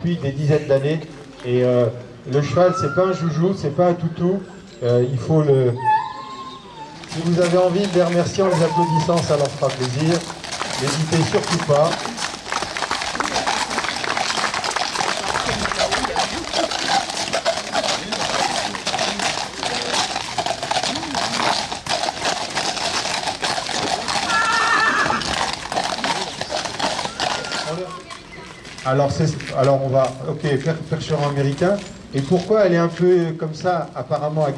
depuis des dizaines d'années. Et euh, le cheval, c'est pas un joujou, c'est pas un toutou. Euh, il faut le. Si vous avez envie de les remercier en les applaudissant, ça leur fera plaisir. N'hésitez surtout pas. Alors, alors on va, ok, faire percheron américain. Et pourquoi elle est un peu comme ça, apparemment à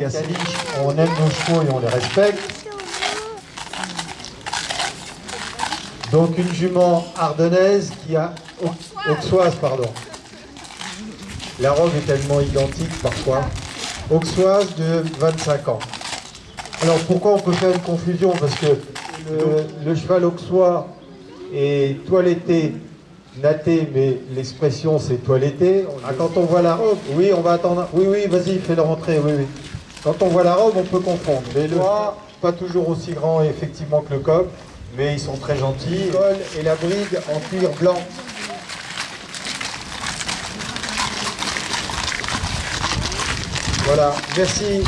On aime nos chevaux et on les respecte. Donc une jument ardennaise qui a... Auxoise, pardon. La robe est tellement identique parfois. Auxoise de 25 ans. Alors pourquoi on peut faire une confusion? Parce que le, le cheval auxois est toiletté natté, mais l'expression c'est toiletté. Ah, quand on voit la robe, oui, on va attendre. Oui, oui, vas-y, fais-le rentrer, oui, oui. Quand on voit la robe, on peut confondre. Mais le pas toujours aussi grand effectivement que le coq, mais ils sont très gentils. Le col et la bride en cuir blanc. Voilà, merci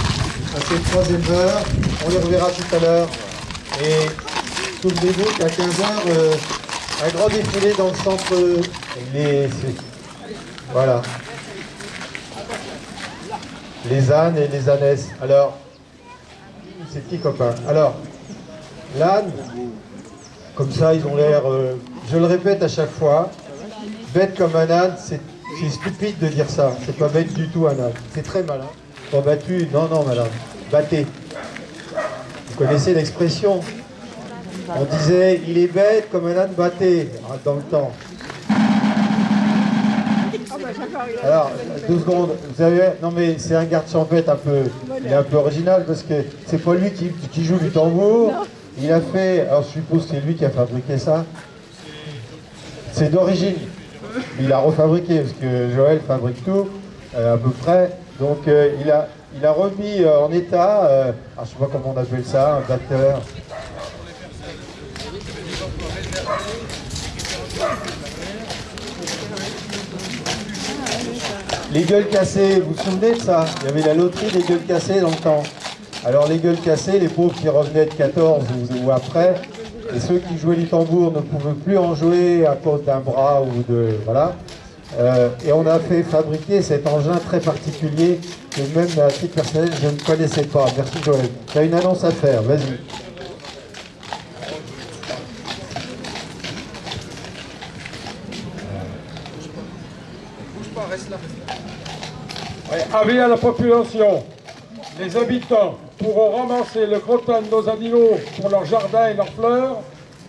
à ces trois éleveurs. On les reverra tout à l'heure. Et souvenez-vous qu'à 15h, un grand défilé dans le centre. Les, voilà. Les ânes et les ânesses. Alors, ces petits copains. Alors, l'âne, comme ça, ils ont l'air, euh, je le répète à chaque fois, bête comme un âne, c'est stupide de dire ça. C'est pas bête du tout un âne. C'est très malin. Pas battu, non, non, madame. Battez. Vous connaissez l'expression on disait, il est bête comme un âne batté hein, dans le temps. Alors, deux secondes, vous savez, non mais c'est un garde champêtre un peu, un peu original parce que c'est pas lui qui, joue du tambour. Il a fait, alors je suppose que c'est lui qui a fabriqué ça. C'est d'origine. Il a refabriqué parce que Joël fabrique tout, euh, à peu près. Donc euh, il, a, remis euh, en état, je ne sais pas comment on appelle ça, un batteur, Les gueules cassées, vous vous souvenez de ça? Il y avait la loterie des gueules cassées dans le temps. Alors les gueules cassées, les pauvres qui revenaient de 14 ou, après, et ceux qui jouaient du tambour ne pouvaient plus en jouer à cause d'un bras ou de... Voilà. Euh, et on a fait fabriquer cet engin très particulier que même à titre personnel, je ne connaissais pas. Merci Joël. Tu as une annonce à faire, vas-y. Avis à la population, les habitants pourront ramasser le crottin de nos animaux pour leur jardin et leurs fleurs.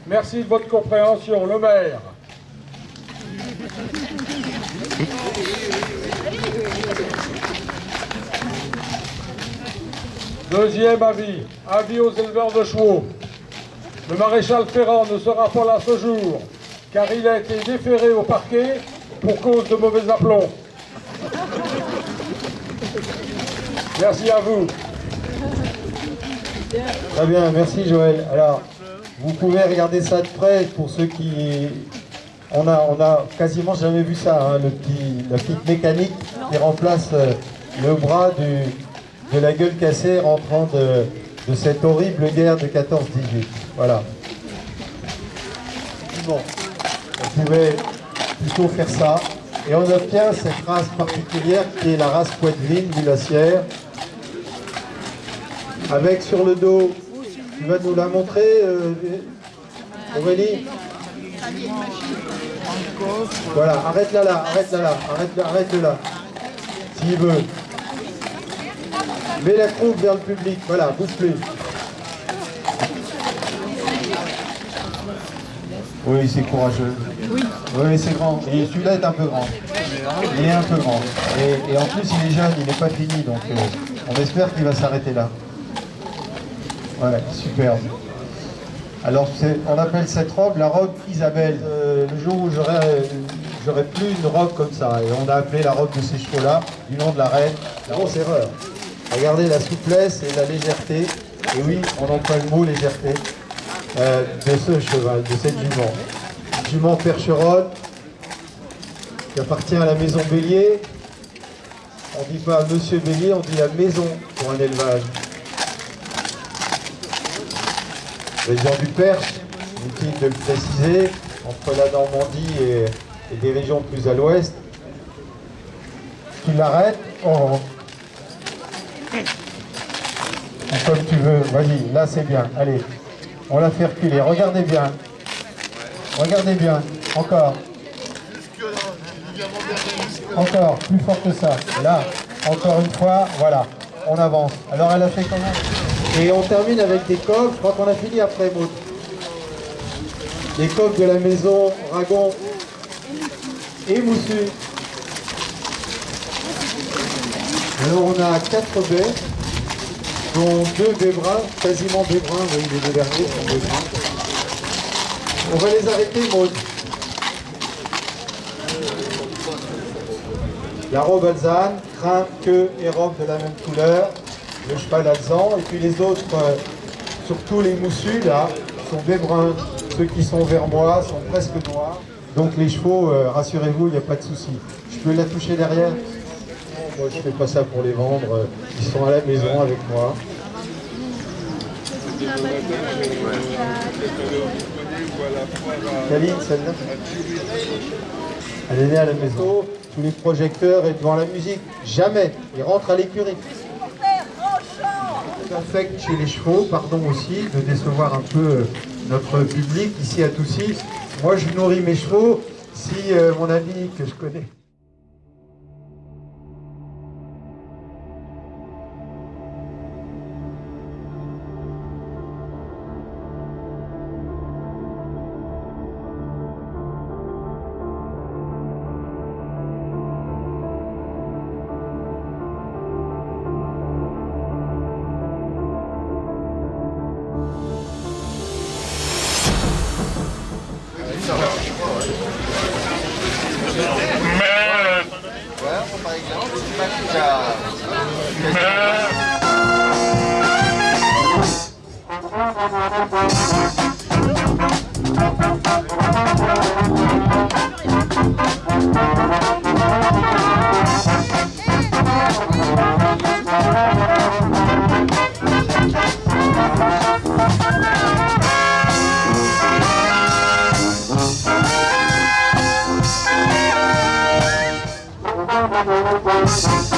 Merci de votre compréhension, le maire. Deuxième avis, avis aux éleveurs de chevaux. Le maréchal Ferrand ne sera pas là ce jour, car il a été déféré au parquet pour cause de mauvais aplomb. Merci à vous. Très bien, merci Joël. Alors, vous pouvez regarder ça de près pour ceux qui... On a, quasiment jamais vu ça, hein, le petit, la petite mécanique qui remplace euh, le bras de la gueule cassée rentrant de, cette horrible guerre de 14-18. Voilà. Pouvait plutôt faire ça. Et on obtient cette race particulière qui est la race poitevine glaciaire. Avec sur le dos, tu vas nous la montrer, euh, Aurélie Voilà, arrête-la là, arrête-la là, arrête-la arrête là. S'il veut. Mets la croupe vers le public, voilà, bouge plus. Oui, c'est courageux. Oui. Oui, c'est grand. Et celui-là est un peu grand. Il est un peu grand. Et, en plus, il est jeune, il n'est pas fini, donc euh, on espère qu'il va s'arrêter là. Ouais, superbe. Alors, on appelle cette robe la robe Isabelle. Euh, le jour où j'aurais plus une robe comme ça, et on a appelé la robe de ces chevaux-là, du nom de la reine, la grosse erreur. Regardez la souplesse et la légèreté, et oui, on emploie le mot légèreté, euh, de ce cheval, de cette jument. Jument percheronne, qui appartient à la maison Bélier. On ne dit pas Monsieur Bélier, on dit la maison pour un élevage. Région du Perche, inutile de le préciser, entre la Normandie et, et des régions plus à l'ouest. Tu l'arrêtes oh. Comme tu veux, vas-y, là c'est bien, allez. On la fait reculer, regardez bien. Regardez bien, encore. Encore, plus fort que ça. Là, encore une fois, voilà, on avance. Alors elle a fait comment Et on termine avec des coffres, je crois qu'on a fini après, Maud. Les coffres de la maison Ragon et Moussu. Alors on a quatre baies, dont deux baies bruns, quasiment baies bruns, oui, les deux derniers sont baies bruns. On va les arrêter, Maud. La robe alzane, crin, queue et robe de la même couleur, le cheval alzan, et puis les autres, euh, surtout les moussus, là, sont baies bruns. Ceux qui sont vers moi sont presque noirs. Donc les chevaux, euh, rassurez-vous, il n'y a pas de souci. Je peux la toucher derrière moi, je fais pas ça pour les vendre. Ils sont à la maison avec moi. Kaline, celle-là Elle est née à la maison. Tous les projecteurs et devant la musique. Jamais. Ils rentrent à l'écurie. Infecte chez les chevaux, pardon aussi de décevoir un peu notre public ici à Toussy. Moi, je nourris mes chevaux. Si euh, mon ami que je connais 신발피자 네. Música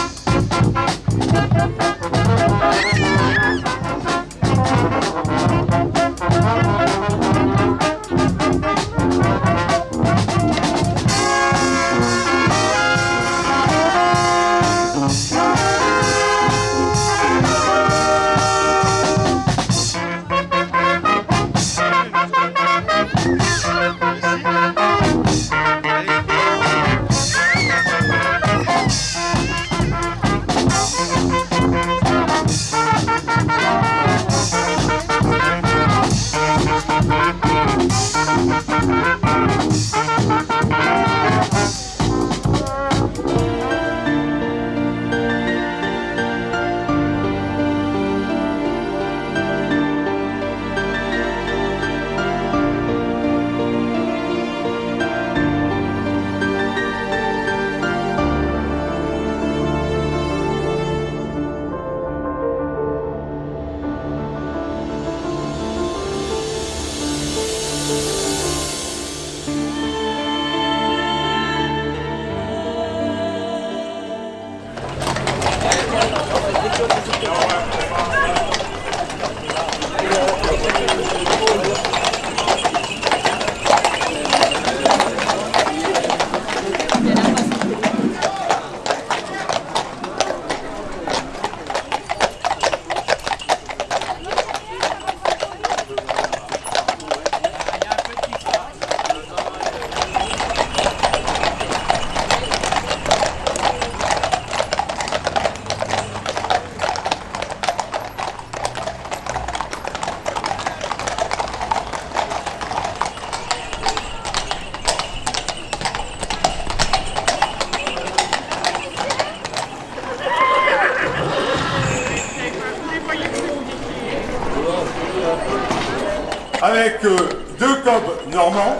avec deux cobs normands.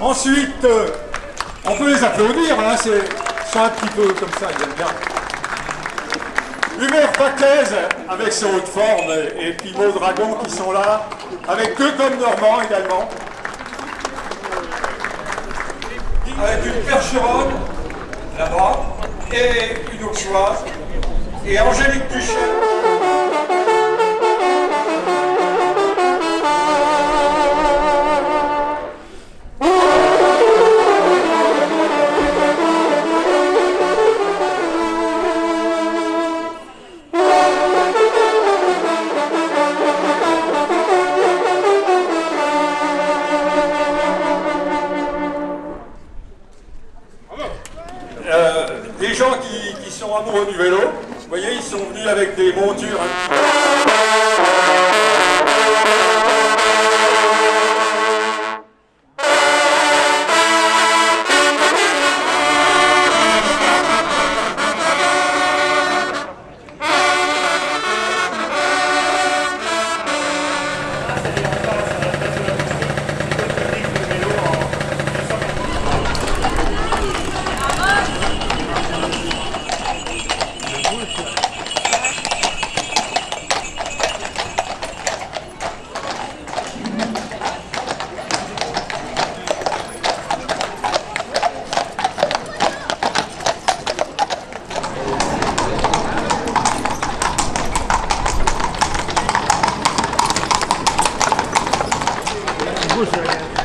Ensuite, euh, On peut les applaudir, hein, c'est un petit peu comme ça, ils aiment bien. Hubert Paclès avec ses hautes formes et Maud Dragon qui sont là, avec deux comme Normand également. Avec une percheronne là-bas et une auxoise et Angélique Duchel. Du vélo. Vous voyez, ils sont venus avec des montures. Alors